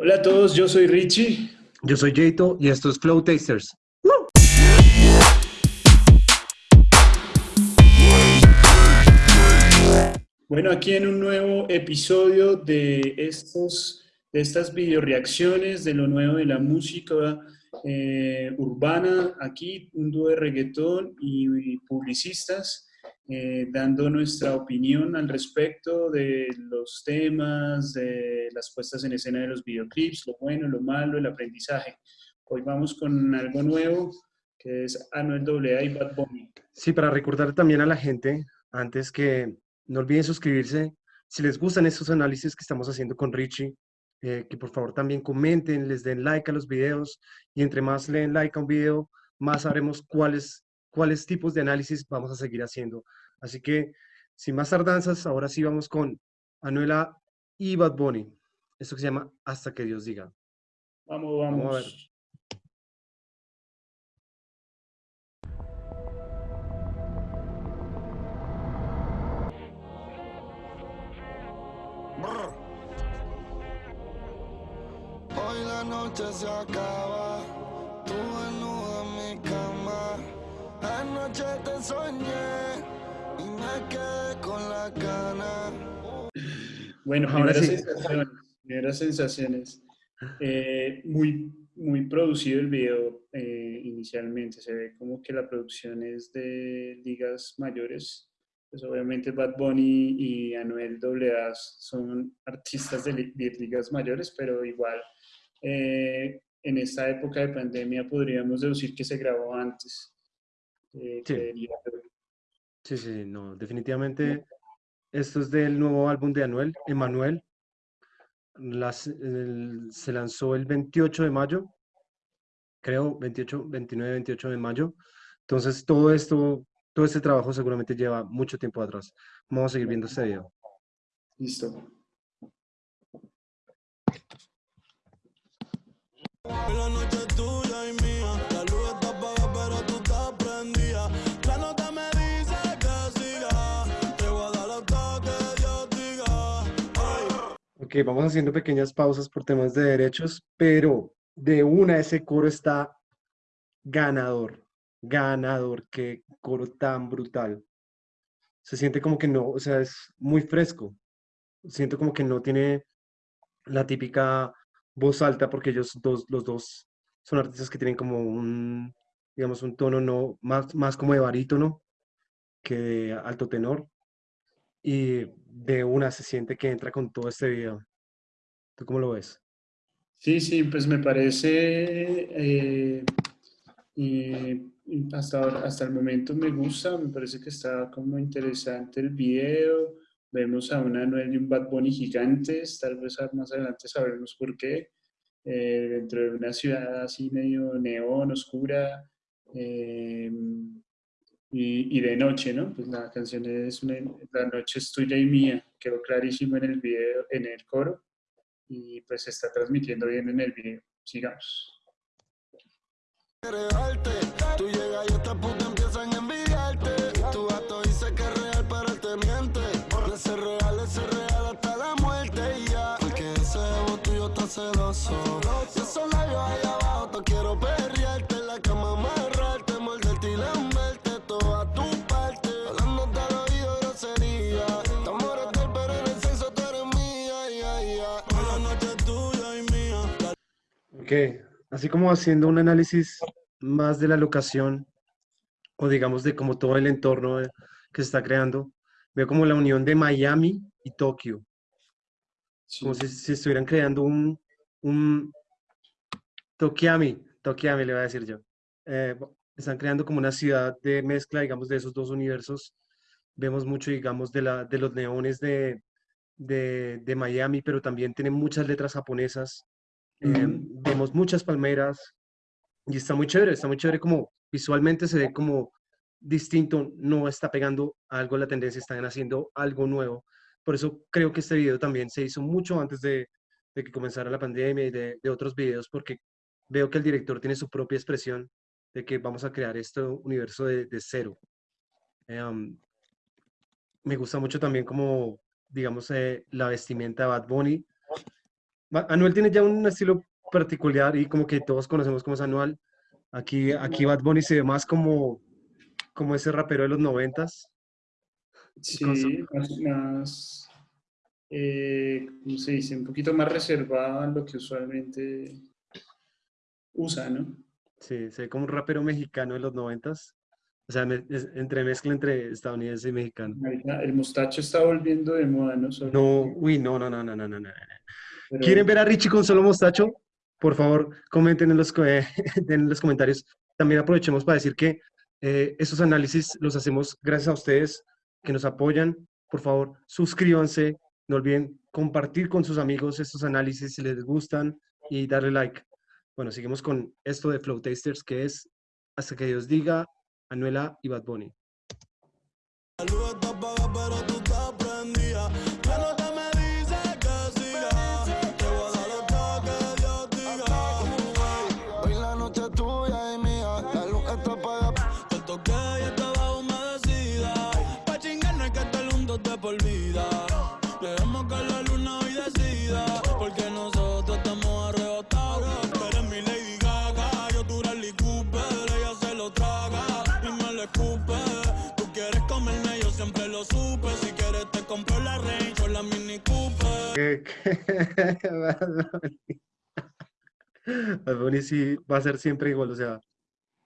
Hola a todos, yo soy Richie. Yo soy Jato y esto es Flow Tasters. Bueno, aquí en un nuevo episodio de, estos, de estas video reacciones de lo nuevo de la música eh, urbana, aquí un dúo de reggaetón y, publicistas, eh, dando nuestra opinión al respecto de los temas, de las puestas en escena de los videoclips, lo bueno, lo malo, el aprendizaje. Hoy vamos con algo nuevo, que es Anuel AA y Bad Bunny. Sí, para recordar también a la gente, antes que no olviden suscribirse, si les gustan estos análisis que estamos haciendo con Richie, eh, que por favor también comenten, les den like a los videos y entre más leen like a un video, más sabremos cuáles, cuáles tipos de análisis vamos a seguir haciendo. Así que, sin más tardanzas, ahora sí vamos con Anuela y Bad Bunny. Esto que se llama Hasta que Dios diga. Vamos, vamos. vamos a ver. noche se acaba, tú en. Anoche te soñé y me quedé con la cana. Bueno, ahora sí. sensaciones. Primeras sensaciones. Eh, muy, muy producido el video eh, inicialmente. Se ve como que la producción es de ligas mayores. Pues obviamente Bad Bunny y Anuel AA son artistas de ligas mayores, pero igual eh, en esta época de pandemia podríamos deducir que se grabó antes. Eh, sí. sí. no, definitivamente esto es del nuevo álbum de Anuel, Emanuel. se lanzó el 28 de mayo, creo, 28, 29, 28 de mayo. Entonces todo esto, todo este trabajo seguramente lleva mucho tiempo atrás. Vamos a seguir viendo este video. Listo. Noche Ok, vamos haciendo pequeñas pausas por temas de derechos, pero de una ese coro está ganador, ganador, qué coro tan brutal. Se siente como que no, o sea, es muy fresco. Siento como que no tiene la típica voz alta porque ellos dos, los dos son artistas que tienen como un, digamos, un tono no, más, más como de barítono que de alto tenor. Y de una se siente que entra con todo este video. ¿Tú cómo lo ves? Sí, sí, pues me parece, eh, y hasta, hasta el momento me gusta, me parece que está como interesante el video, Vemos a una Anuel y un Bad Bunny gigantes, tal vez más adelante sabremos por qué, eh, dentro de una ciudad así medio neón, oscura, eh, y, de noche, ¿no? Pues la canción es una, La noche es tuya y mía, quedó clarísimo en el video, en el coro, y pues se está transmitiendo bien en el video. Sigamos. ahí abajo, te quiero perrearte Ok, así como haciendo un análisis más de la locación, o digamos de como todo el entorno que se está creando, veo como la unión de Miami y Tokio. Como si, si, estuvieran creando un, un Tokiami, Tokiami le voy a decir yo. Eh, están creando como una ciudad de mezcla, digamos, de esos dos universos. Vemos mucho, digamos, de, la, de los neones de, de, de Miami, pero también tienen muchas letras japonesas. Eh, vemos muchas palmeras y está muy chévere, está muy chévere como visualmente se ve como distinto, no está pegando algo la tendencia, están haciendo algo nuevo. Por eso creo que este video también se hizo mucho antes de, de que comenzara la pandemia y de, de, otros videos, porque veo que el director tiene su propia expresión de que vamos a crear este universo de, de cero. Em, me gusta mucho también como, digamos, eh, la vestimenta de Bad Bunny. Anuel tiene ya un estilo particular y como que todos conocemos como es Anuel. Aquí, aquí Bad Bunny se ve más como, como ese rapero de los noventas. Sí, su- más, más, eh, ¿cómo se dice? Un poquito más reservado a lo que usualmente usa, ¿no? Sí, se ve como un rapero mexicano de los noventas. O sea, me- es- entre mezcla entre estadounidense y mexicano. El mostacho está volviendo de moda, ¿no? No, uy, no, no, no, no, no, no, no. Pero- ¿Quieren ver a Richie con solo mostacho? Por favor, comenten en los, co- eh, en los comentarios. También aprovechemos para decir que eh, esos análisis los hacemos gracias a ustedes que nos apoyan. Por favor, suscríbanse. No olviden compartir con sus amigos estos análisis si les gustan y darle like. Bueno, seguimos con esto de Flow Tasters, que es hasta que Dios diga, Anuela y Bad Bunny. Siempre lo supe. Si quieres te compro la Range o la Mini Cooper. que, que Bad Bunny- sí va a ser siempre igual, o sea,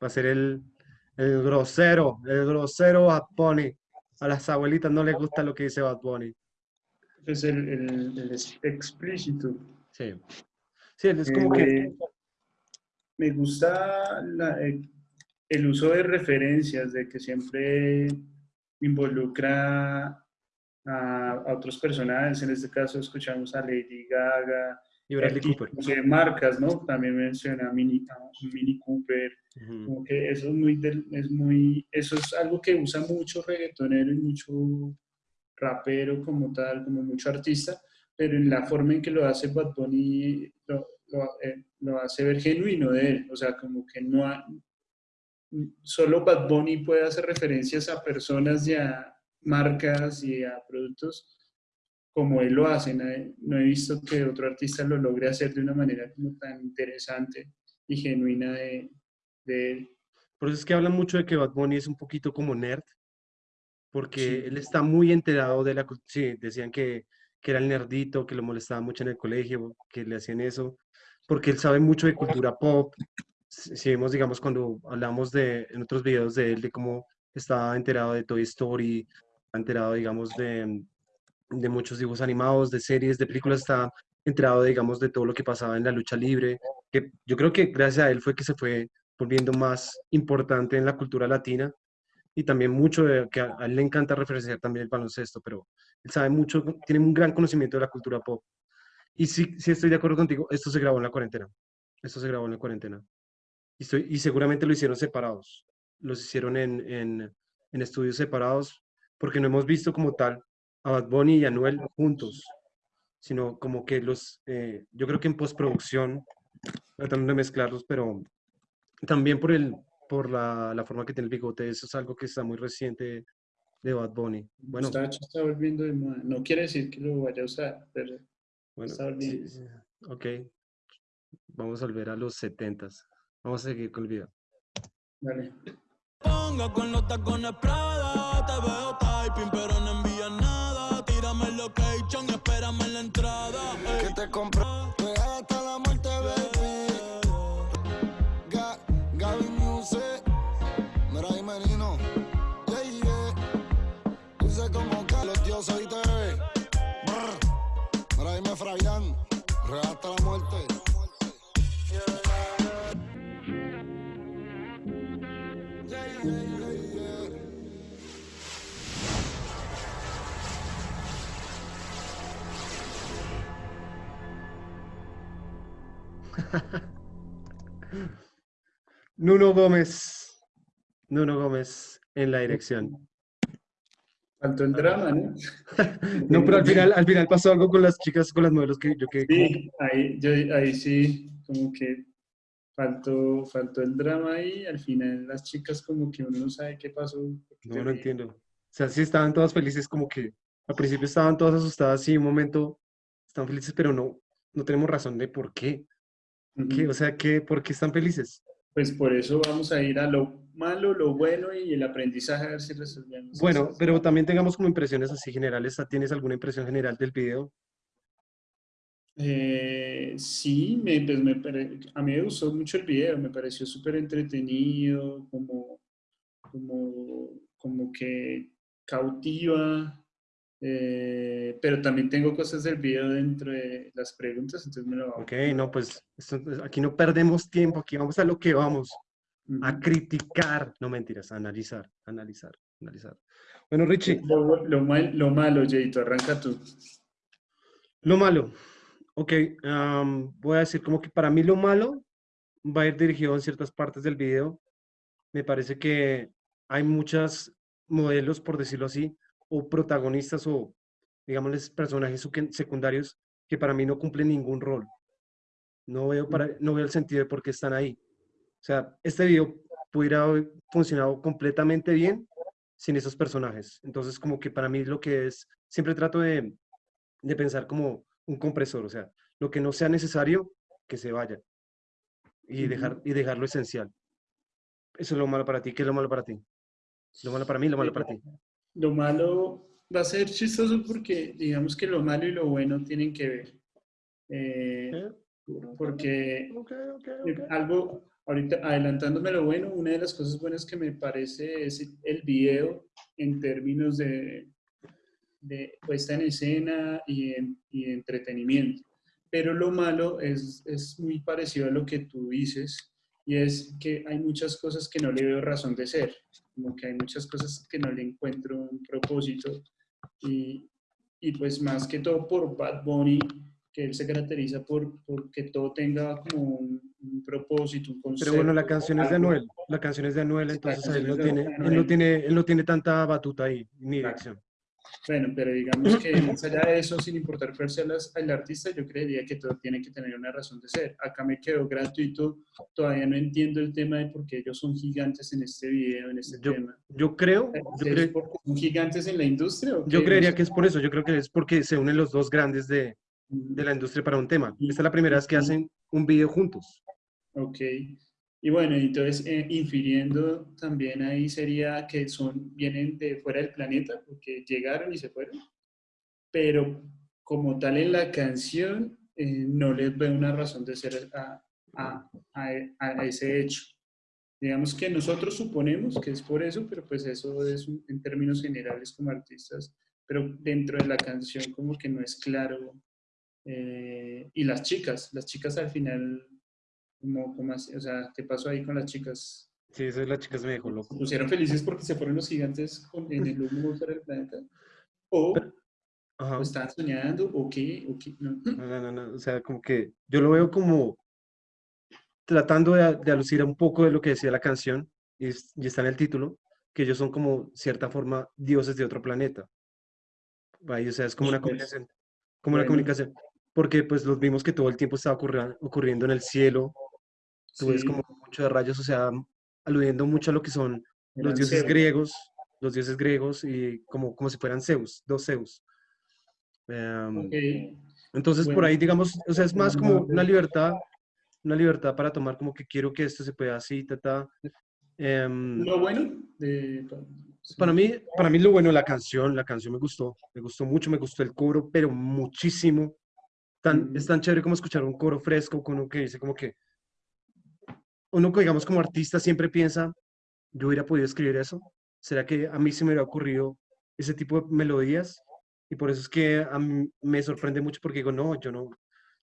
va a ser el, el grosero, el grosero Bad Bunny. A las abuelitas no les gusta lo que dice Bad Bunny. Es el, el- el explícito. Sí. Sí, es como que Eh, me gusta la- eh, el uso de referencias, de que siempre involucra a, a otros personajes. En este caso escuchamos a Lady Gaga, y Bradley Cooper. de marcas, ¿no? También menciona Mini, Mini Cooper. Ujú. Como que eso es muy, es muy, eso es algo que usa mucho reggaetonero y mucho rapero como tal, como mucho artista, pero en la forma en que lo hace Bad Bunny lo, lo, eh, lo hace ver genuino de él, o sea, como que no ha- solo Bad Bunny puede hacer referencias a personas y a marcas y a productos como él lo hace. No he, visto que otro artista lo logre hacer de una manera como tan interesante y genuina de, de él. Por eso es que hablan mucho de que Bad Bunny es un poquito como nerd, porque Sí. él está muy enterado de la cultura. Sí, decían que, que era el nerdito, que lo molestaba mucho en el colegio, que le hacían eso, porque él sabe mucho de cultura pop. Si vemos, digamos, cuando hablamos de, en otros videos de él, de cómo estaba enterado de Toy Story, enterado, digamos, de, de muchos dibujos animados, de series, de películas, está enterado, digamos, de todo lo que pasaba en la lucha libre, que yo creo que gracias a él fue que se fue volviendo más importante en la cultura latina y también mucho de que a, a él le encanta referenciar también el baloncesto, pero él sabe mucho, tiene un gran conocimiento de la cultura pop. Y sí, sí estoy de acuerdo contigo, esto se grabó en la cuarentena. Esto se grabó en la cuarentena. Y, estoy, y seguramente lo hicieron separados. Los hicieron en, en, en estudios separados porque no hemos visto como tal a Bad Bunny y a Anuel juntos, sino como que los, eh, yo creo que en postproducción tratando de mezclarlos, pero también por, el, por la, la forma que tiene el bigote, eso es algo que está muy reciente de Bad Bunny. Bueno, Mostacho está volviendo de moda. No quiere decir que lo vaya a usar, pero bueno, está volviendo. sí, ok, vamos a volver a los 70s. Vamos a seguir con el video. Vale. Ponga con los tacones Prada, te veo typing pero no envías nada. Tírame el location y espérame en la entrada. Que te compro, real hasta la Nuno Gómez. Nuno Gómez en la dirección. Faltó el drama, ¿no? No, pero al final, al final pasó algo con las chicas, con las modelos que yo como- Sí, ahí, yo, ahí sí, como que faltó, faltó el drama ahí. Al final las chicas como que uno no sabe qué pasó. No, no entiendo. O sea, sí estaban todas felices, como que al principio estaban todas asustadas, sí, un momento están felices, pero no. no tenemos razón de por qué. O sea, ¿qué, ¿por qué están felices? Pues por eso vamos a ir a lo malo, lo bueno y el aprendizaje a ver si resolvemos. Bueno, eso. pero también tengamos como impresiones así generales. ¿Tienes alguna impresión general del video? Eh, sí, me, pues me a mí me gustó mucho el video, me pareció súper entretenido, como, como, como que cautiva, eh, pero también tengo cosas del video dentro de las preguntas, entonces me lo hago. Ok, no, pues esto- aquí no perdemos tiempo, aquí vamos a lo que vamos, a criticar, no mentiras, a analizar, analizar, analizar. Bueno, Richie, Lo, lo mal- lo malo, Jayto, arranca tú. lo malo. Ok, am, voy a decir como que para mí lo malo va a ir dirigido en ciertas partes del video. Me parece que hay muchos modelos, por decirlo así, o protagonistas o, digámosles, personajes secundarios que para mí no cumplen ningún rol. No veo, para, no veo el sentido de por qué están ahí. O sea, este video pudiera haber funcionado completamente bien sin esos personajes. Entonces, como que para mí lo que es, siempre trato de, de pensar como un compresor, o sea, lo que no sea necesario, que se vaya. Y, Ujú. dejar, y dejar lo esencial. Eso es lo malo para ti. ¿Qué es lo malo para ti? Lo malo para mí, lo malo para ti. Lo malo va a ser chistoso porque digamos que lo malo y lo bueno tienen que ver. Eh, porque Ok, ok, Eh, Algo, ahorita adelantándome lo bueno, una de las cosas buenas que me parece es el video en términos de, de puesta en escena y, en, y de entretenimiento. Pero lo malo es, es muy parecido a lo que tú dices y es que hay muchas cosas que no le veo razón de ser, como que hay muchas cosas que no le encuentro un propósito y, y pues más que todo por Bad Bunny, que él se caracteriza por, por que todo tenga como un, un propósito, un concepto. Pero bueno, la canción es de. Anuel. La canción es de Anuel, Sí, entonces él canción no, tiene, él, no tiene, él no tiene tanta batuta ahí, ni dirección. Bueno, pero digamos que más allá de eso, sin importar cuál sea el artista, yo creería que todo tiene que tener una razón de ser. Acá me quedó gratuito, todavía no entiendo el tema de por qué ellos son gigantes en este video, en este Yo, tema. yo creo, yo, ¿Es cre- porque son gigantes en la industria? o yo creería que es por eso. Yo creo que es porque se unen los dos grandes de, de la industria para un tema. Esta es la primera vez que hacen un video juntos. Ok. Y bueno, entonces eh, infiriendo también ahí sería que son, vienen de fuera del planeta porque llegaron y se fueron, pero como tal en la canción eh, no les veo una razón de ser a, a- a- a ese hecho. Digamos que nosotros suponemos que es por eso, pero pues eso es un- en términos generales como artistas, pero dentro de la canción como que no es claro. eh, y las chicas, las chicas al final como, como así, o sea, ¿qué pasó ahí con las chicas? Sí, eso es la chica se me dejó ¿Se loco. pusieron felices porque se fueron los gigantes con- en el humo fuera del planeta? ¿O, Ajá. o estaban soñando? ¿O qué? ¿O qué? No. No, no, no, no, O sea, como que yo lo veo como tratando de, de alucir un poco de lo que decía la canción, y, y está en el título, que ellos son como, cierta forma, dioses de otro planeta. Ahí, o sea, es como una comunicación, como una comunicación, porque pues los vimos que todo el tiempo estaba ocurriendo en el cielo, tú ves Sí, como mucho de rayos, o sea, aludiendo mucho a lo que son los eran dioses Zeus. griegos, los dioses griegos, y como, como si fueran Zeus, dos Zeus. Em, Ok. entonces, por Bueno, ahí, digamos, o sea, es más como una libertad, una libertad para tomar como que quiero que esto se pueda así, ta, ta. Em, Lo bueno de... sí. para mí, para mí lo bueno la canción, la canción me gustó, me gustó mucho, me gustó el coro, pero muchísimo. Tan, Es Ujú. tan chévere como escuchar un coro fresco con uno que dice como que, uno digamos como artista siempre piensa, yo hubiera podido escribir eso, ¿será que a mí se me hubiera ocurrido ese tipo de melodías? Y por eso es que me sorprende mucho porque digo, no, yo no,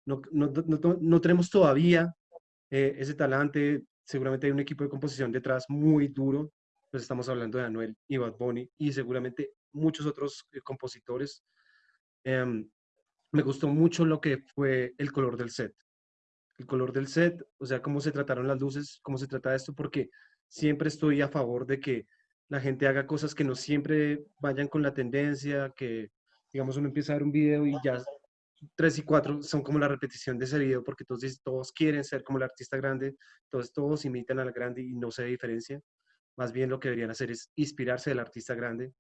no, no, no- no- no tenemos todavía eh, ese talante, seguramente hay un equipo de composición detrás muy duro, pues estamos hablando de Anuel y Bad Bunny y seguramente muchos otros eh, compositores. Em, me gustó mucho lo que fue el color del set. El color del set, o sea, cómo se trataron las luces, cómo se trata esto, porque siempre estoy a favor de que la gente haga cosas que no siempre vayan con la tendencia, que, digamos, uno empieza a ver un video y ya tres y cuatro son como la repetición de ese video, porque dicen- todos quieren ser como el artista grande, entonces todos imitan al grande y no se diferencia. Más bien lo que deberían hacer es inspirarse del artista grande.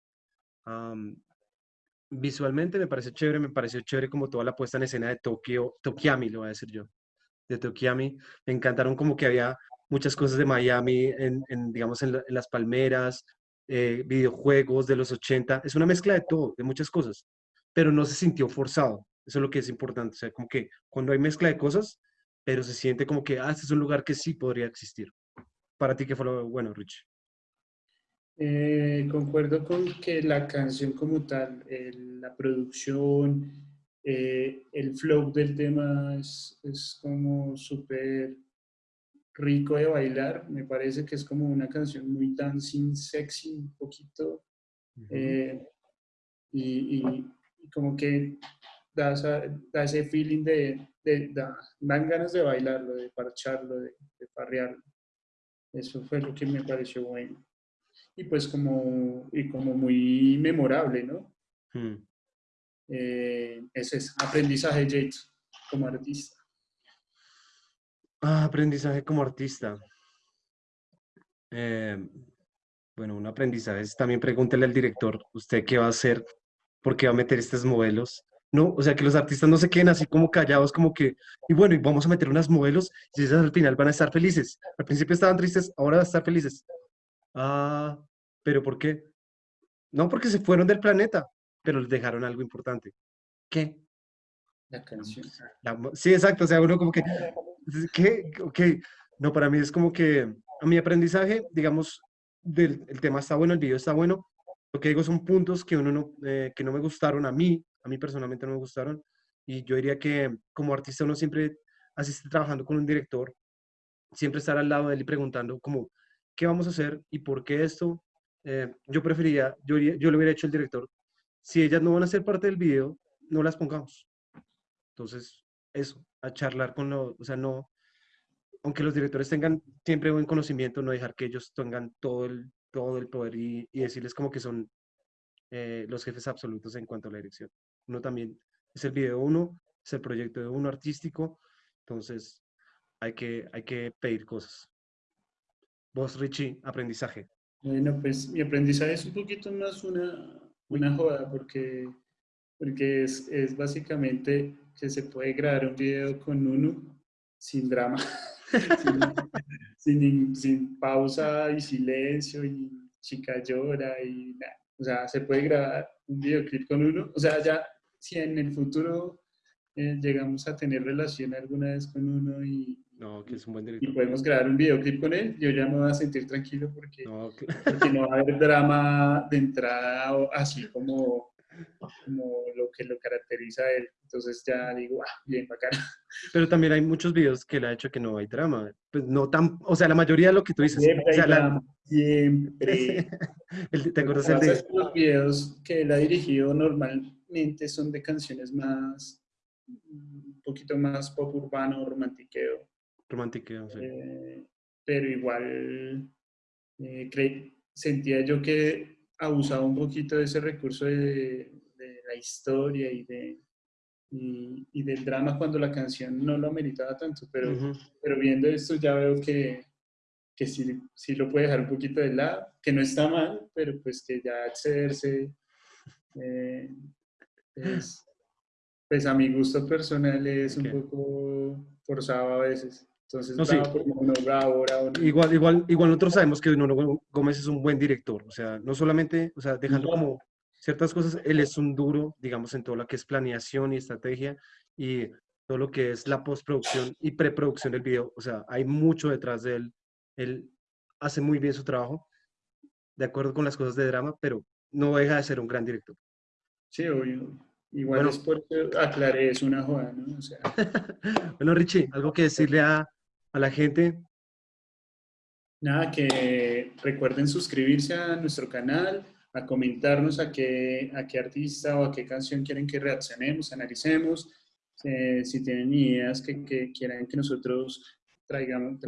Visualmente me parece chévere, me pareció chévere como toda la puesta en escena de Tokio, Tokiami, lo voy a decir yo, de Tokiami. Me encantaron como que había muchas cosas de Miami, en, en, digamos, en, las palmeras, eh, videojuegos de los 80. Es una mezcla de todo, de muchas cosas, pero no se sintió forzado. Eso es lo que es importante. O sea, como que cuando hay mezcla de cosas, pero se siente como que, ah, este es un lugar que sí podría existir. Para ti, ¿qué fue lo bueno, Rich? Eh, concuerdo con que la canción como tal, la producción, eh, el flow del tema es, es como súper rico de bailar. Me parece que es como una canción muy dancing, sexy, un poquito. Eh, y, y, como que da, da ese feeling de, de da, dan ganas de bailarlo, de parcharlo, de, de parrearlo. Eso fue lo que me pareció bueno y pues como, y como muy memorable, ¿no? Hmm. Eh, ese es aprendizaje, Jade, como artista. Ah, aprendizaje como artista. Eh, bueno, un aprendizaje es también pregúntele al director, ¿usted qué va a hacer? ¿Por qué va a meter estos modelos? No, o sea, que los artistas no se queden así como callados, como que, y bueno, y vamos a meter unos modelos y esas al final van a estar felices. Al principio estaban tristes, ahora van a estar felices. Ah, ¿pero por qué? No porque se fueron del planeta, pero les dejaron algo importante. ¿Qué? La canción. sí, exacto. O sea, uno como que, ¿qué? Ok. No, para mí es como que a mi aprendizaje, digamos, del, el tema está bueno, el video está bueno. Lo que digo son puntos que, uno no, eh, que no me gustaron a mí, a mí personalmente no me gustaron. Y yo diría que como artista uno siempre, así esté trabajando con un director, siempre estar al lado de él y preguntando como, ¿qué vamos a hacer y por qué esto? Eh, yo preferiría, yo, yo lo hubiera hecho el director, si ellas no van a ser parte del video, no las pongamos. Entonces, eso, a charlar con los, o sea, no, aunque los directores tengan siempre buen conocimiento, no dejar que ellos tengan todo el, todo el poder y, decirles como que son eh, los jefes absolutos en cuanto a la dirección. Uno también es el video uno, es el proyecto de uno artístico, entonces hay que, hay que pedir cosas. Vos, Richie, aprendizaje. Bueno, pues mi aprendizaje es un poquito más una, una joda porque, porque es, es básicamente que se puede grabar un video con uno sin drama, sin, sin, pausa y silencio y chica llora y nada. O sea, se puede grabar un videoclip con uno. O sea, ya si en el futuro eh, llegamos a tener relación alguna vez con uno y, no, que es un buen director. Y podemos grabar un videoclip con él. Yo ya me voy a sentir tranquilo porque no, porque no va a haber drama de entrada así como, como lo que lo caracteriza a él. Entonces ya digo, ah, bien, bacán. Pero también hay muchos videos que le ha hecho que no hay drama. Pues no tan, o sea, la mayoría de lo que tú dices. Siempre, o sea, la, siempre. ¿Te acuerdas el de... Los videos que él ha dirigido normalmente son de canciones más, un poquito más pop urbano, romantiqueo Sí. Eh, pero igual eh, sentía yo que abusaba un poquito de ese recurso de, la historia y, de, y, del drama cuando la canción no lo ameritaba tanto, pero, pero viendo esto ya veo que, que sí, sí, lo puede dejar un poquito de lado, que no está mal, pero pues que ya accederse eh, pues a mi gusto personal es un poco forzado a veces. Entonces, no, bravo, Igual, igual, igual nosotros sabemos que Nuno Gómez es un buen director, o sea, no solamente, o sea, dejando como ciertas cosas, él es un duro, digamos, en todo lo que es planeación y estrategia y todo lo que es la postproducción y preproducción del video, o sea, hay mucho detrás de él, él hace muy bien su trabajo, de acuerdo con las cosas de drama, pero no deja de ser un gran director. Sí, obvio. Igual es porque aclaré, es una joda, ¿no? O sea. bueno, Richie, ¿algo que decirle a, a la gente? Nada, que recuerden suscribirse a nuestro canal, a comentarnos a qué, a qué artista o a qué canción quieren que reaccionemos, analicemos, eh, si tienen ideas que, que, quieran que nosotros traigamos,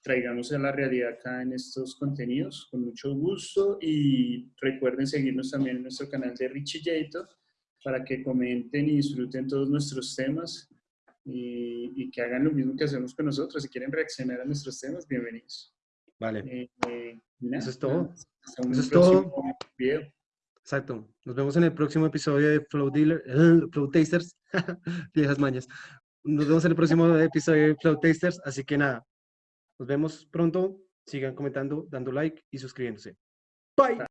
traigamos a la realidad acá en estos contenidos, con mucho gusto. Y recuerden seguirnos también en nuestro canal de Richie Jato para que comenten y disfruten todos nuestros temas y, que hagan lo mismo que hacemos con nosotros. Si quieren reaccionar a nuestros temas, bienvenidos. Vale. Eh, Eso es todo. Eso es todo. Exacto. Nos vemos en el próximo episodio de Flow Dealer, eh, Flow Tasters. Viejas mañas. Nos vemos en el próximo episodio de Flow Tasters. Así que nada, nos vemos pronto. Sigan comentando, dando like y suscribiéndose. Bye.